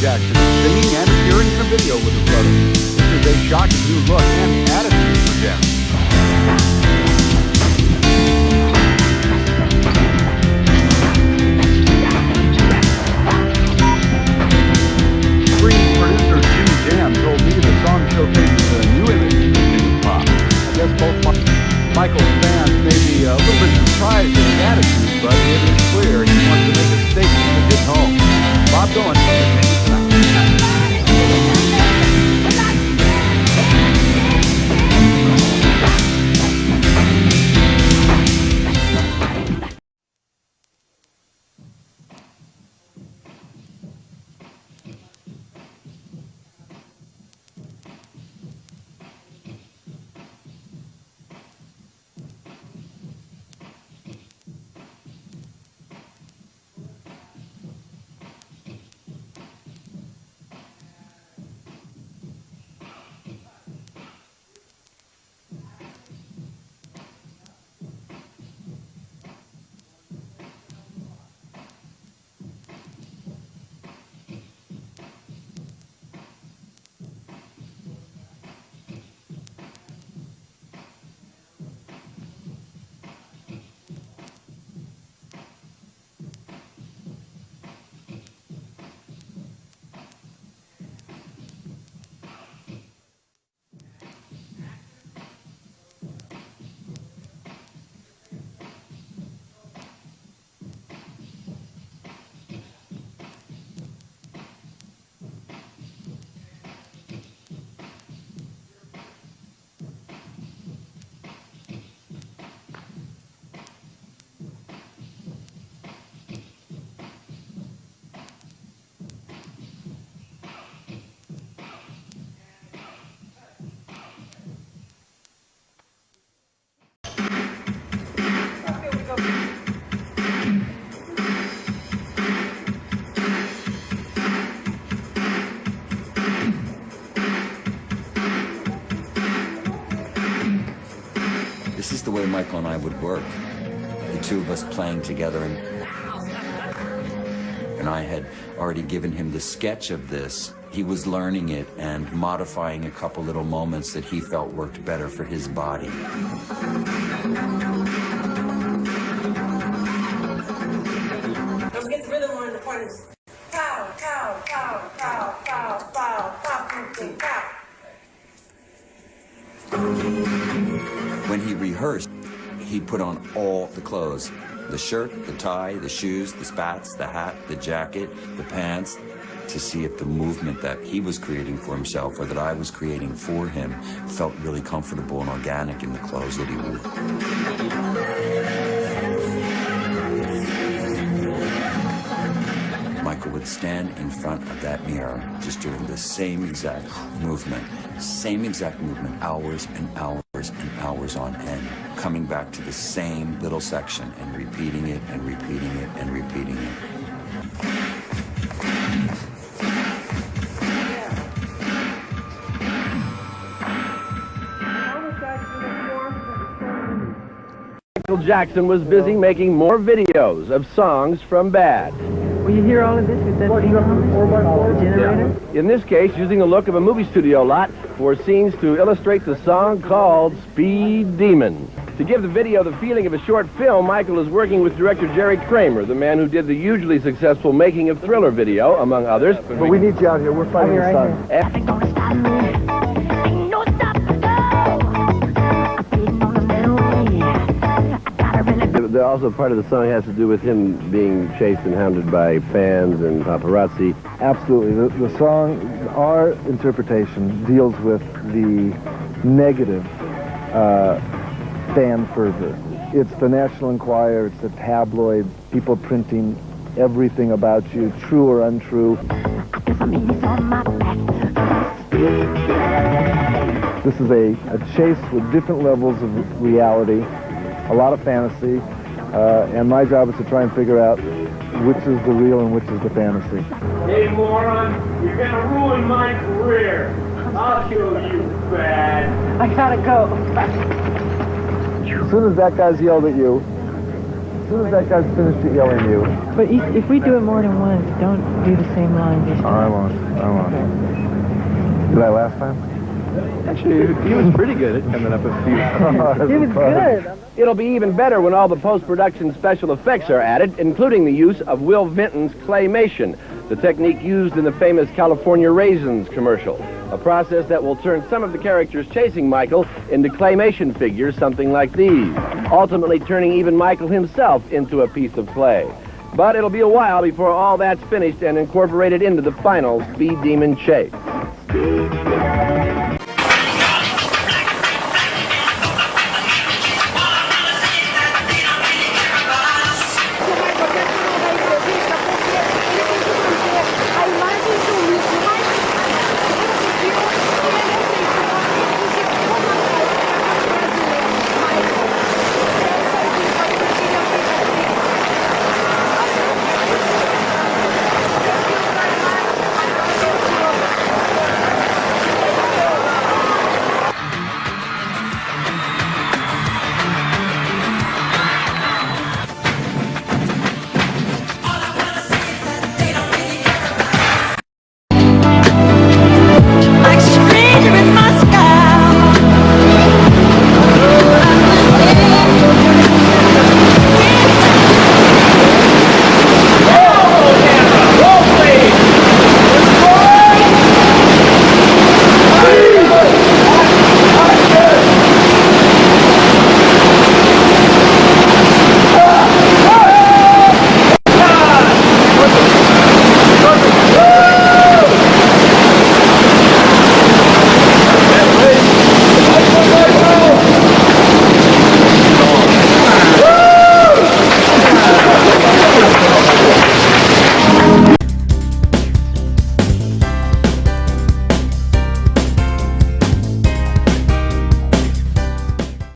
Jackson singing and appearing in a video with her brother. This is a shocking new look and attitude for Janet. Michael and I would work. The two of us playing together and and I had already given him the sketch of this. He was learning it and modifying a couple little moments that he felt worked better for his body. When he rehearsed, he put on all the clothes. The shirt, the tie, the shoes, the spats, the hat, the jacket, the pants, to see if the movement that he was creating for himself or that I was creating for him felt really comfortable and organic in the clothes that he wore. Michael would stand in front of that mirror, just doing the same exact movement, same exact movement, hours and hours and hours on end, coming back to the same little section and repeating it and repeating it and repeating it. Michael Jackson was busy making more videos of songs from Bad. Will you hear all of this with that thing on the generator? In this case, using the look of a movie studio lot for scenes to illustrate the song called Speed Demon. To give the video the feeling of a short film, Michael is working with director Jerry Kramer, the man who did the hugely successful Making of Thriller video, among others. But we need you out here. We're fighting the right sun. Nothing gonna stop me. Ain't no stopping, no. I'm speeding on the middleway. I gotta really The- Also, part of the song has to do with him being chased and hounded by fans and paparazzi. Absolutely. The, the song, our interpretation, deals with the negative uh, fan fervor. It's the National Enquirer, it's the tabloid, people printing everything about you, true or untrue. I guess I'm easy on my back. This is a, a chase with different levels of reality, a lot of fantasy, uh, and my job is to try and figure out which is the real and which is the fantasy. Hey, moron, you're gonna ruin my career. I'll kill you, bad. I gotta go. As soon as that guy's yelled at you, as soon as that guy's finished yelling at you, But if if we do it more than once, don't do the same line each oh, I won't. I won't. Did I last time? Actually, he was pretty good at coming up with a few. It was good. It'll be even better when all the post-production special effects are added, including the use of Will Vinton's claymation, the technique used in the famous California Raisins commercial, a process that will turn some of the characters chasing Michael into claymation figures, something like these, ultimately turning even Michael himself into a piece of clay. But it'll be a while before all that's finished and incorporated into the final Speed Demon chase.